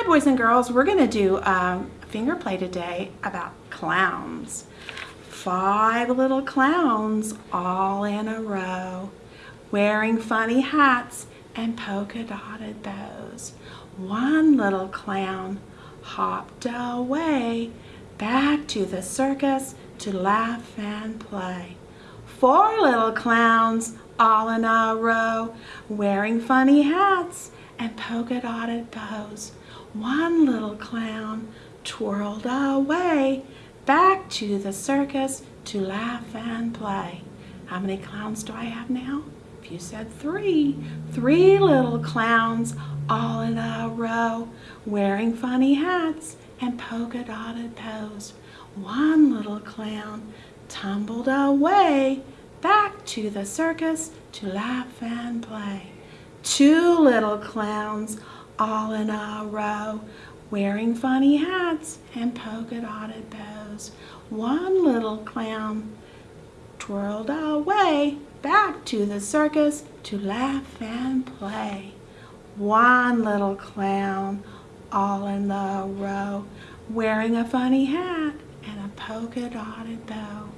Hi boys and girls, we're gonna do um, a finger play today about clowns. Five little clowns all in a row, wearing funny hats and polka dotted bows. One little clown hopped away back to the circus to laugh and play. Four little clowns all in a row, wearing funny hats and polka dotted bows. One little clown twirled away back to the circus to laugh and play. How many clowns do I have now? If you said three, three little clowns all in a row, wearing funny hats and polka dotted bows. One little clown tumbled away back to the circus to laugh and play. Two little clowns all in a row, wearing funny hats and polka dotted bows. One little clown twirled away back to the circus to laugh and play. One little clown all in the row, wearing a funny hat and a polka dotted bow.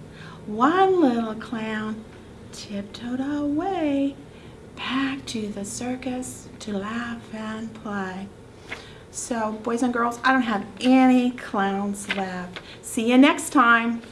One little clown tiptoed away back to the circus to laugh and play. So, boys and girls, I don't have any clowns left. See you next time.